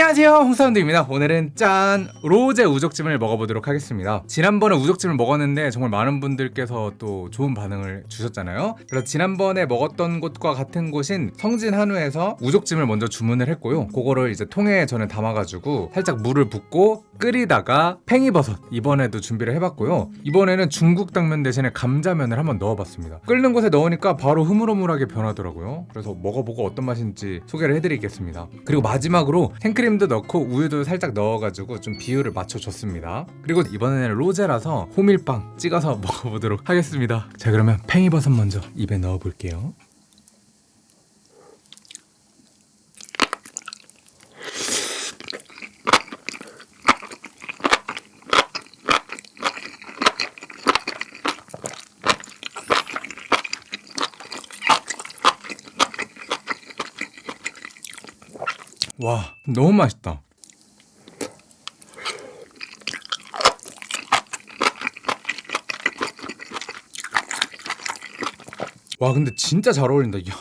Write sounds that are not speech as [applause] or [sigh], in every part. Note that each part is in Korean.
안녕하세요. 홍사운드입니다. 오늘은 짠! 로제 우족찜을 먹어보도록 하겠습니다. 지난번에 우족찜을 먹었는데 정말 많은 분들께서 또 좋은 반응을 주셨잖아요. 그래서 지난번에 먹었던 곳과 같은 곳인 성진 한우에서 우족찜을 먼저 주문을 했고요. 그거를 이제 통에 저는 담아가지고 살짝 물을 붓고 끓이다가 팽이버섯 이번에도 준비를 해봤고요. 이번에는 중국 당면 대신에 감자면을 한번 넣어봤습니다. 끓는 곳에 넣으니까 바로 흐물흐물하게 변하더라고요. 그래서 먹어보고 어떤 맛인지 소개를 해드리겠습니다. 그리고 마지막으로 생크림도 넣고 우유도 살짝 넣어가지고 좀 비율을 맞춰줬습니다. 그리고 이번에는 로제라서 호밀빵 찍어서 [laughs] 먹어보도록 하겠습니다. 자 그러면 팽이버섯 먼저 입에 넣어볼게요 와 너무 맛있다. 와 근데 진짜 잘 어울린다 야,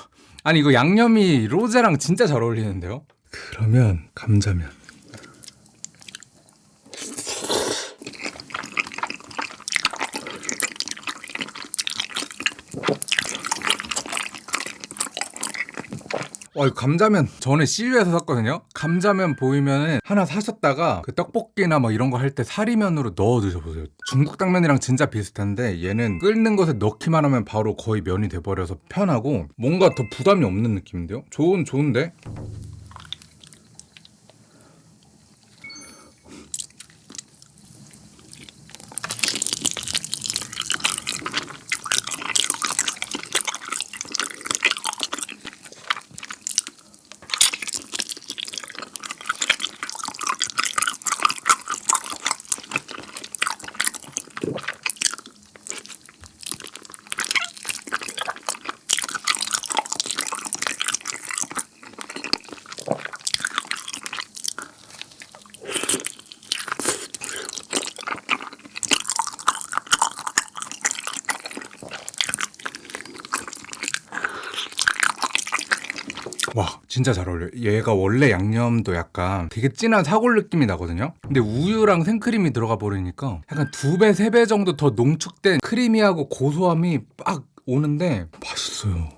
아니 이거 양념이 로제랑 진짜 잘 어울리는데요? 그러면 감자면 와, 이 감자면 전에 CU에서 샀거든요. 감자면 보이면은 하나 사셨다가 그 떡볶이나 뭐 이런 거 할 때 사리면으로 넣어 드셔보세요. 중국 당면이랑 진짜 비슷한데 얘는 끓는 것에 넣기만 하면 바로 거의 면이 돼버려서 편하고 뭔가 더 부담이 없는 느낌인데요. 좋은 좋은데. 와 진짜 잘 어울려요. 얘가 원래 양념도 약간 되게 진한 사골 느낌이 나거든요? 근데 우유랑 생크림이 들어가 버리니까 약간 두 배, 세 배 정도 더 농축된 크리미하고 고소함이 빡 오는데 맛있어요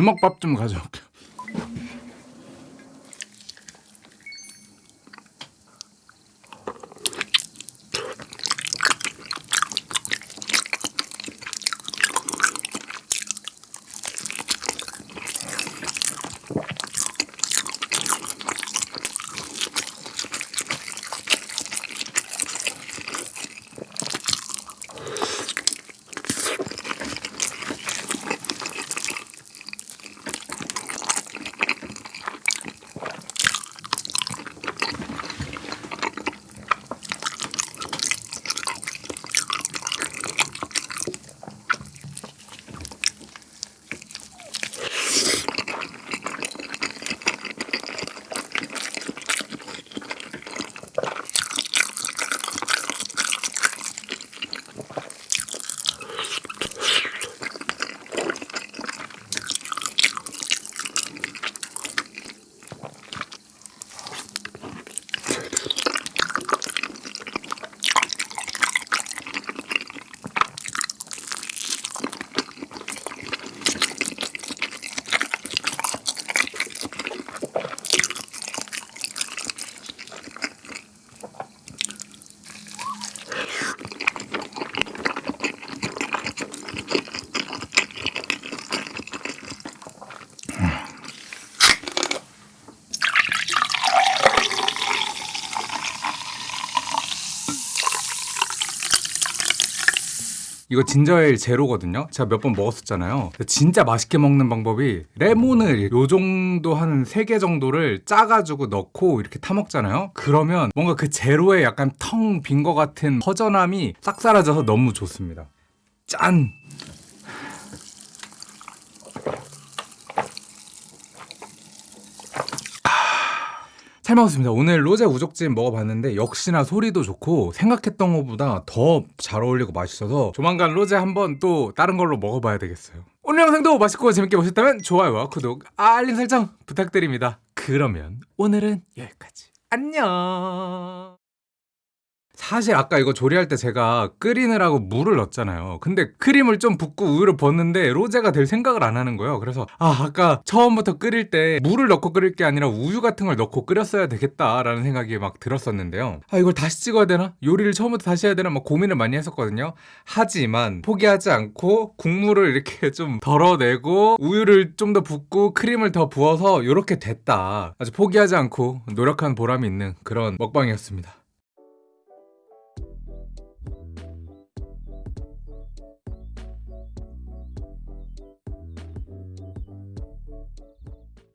주먹밥 좀 가져올게 이거 진저에일 제로거든요. 제가 몇 번 먹었었잖아요. 진짜 맛있게 먹는 방법이 레몬을 요 정도 한세개 정도를 짜가지고 넣고 이렇게 타 먹잖아요. 그러면 뭔가 그 제로에 약간 텅 빈 것 같은 허전함이 싹 사라져서 너무 좋습니다. 짠! 잘 먹었습니다. 오늘 로제 우족찜 먹어봤는데 역시나 소리도 좋고 생각했던 것보다 더 잘 어울리고 맛있어서 조만간 로제 한번 또 다른 걸로 먹어봐야 되겠어요. 오늘 영상도 맛있고 재밌게 보셨다면 좋아요와 구독, 알림 설정 부탁드립니다. 그러면 오늘은 여기까지. 안녕. 사실 아까 이거 조리할 때 제가 끓이느라고 물을 넣었잖아요. 근데 크림을 좀 붓고 우유를 붓는데 로제가 될 생각을 안 하는 거예요. 그래서 아 아까 처음부터 끓일 때 물을 넣고 끓일 게 아니라 우유 같은 걸 넣고 끓였어야 되겠다라는 생각이 막 들었었는데요. 아 이걸 다시 찍어야 되나? 요리를 처음부터 다시 해야 되나? 막 고민을 많이 했었거든요. 하지만 포기하지 않고 국물을 이렇게 [laughs] 좀 덜어내고 우유를 좀 더 붓고 크림을 더 부어서 이렇게 됐다. 아주 포기하지 않고 노력한 보람이 있는 그런 먹방이었습니다.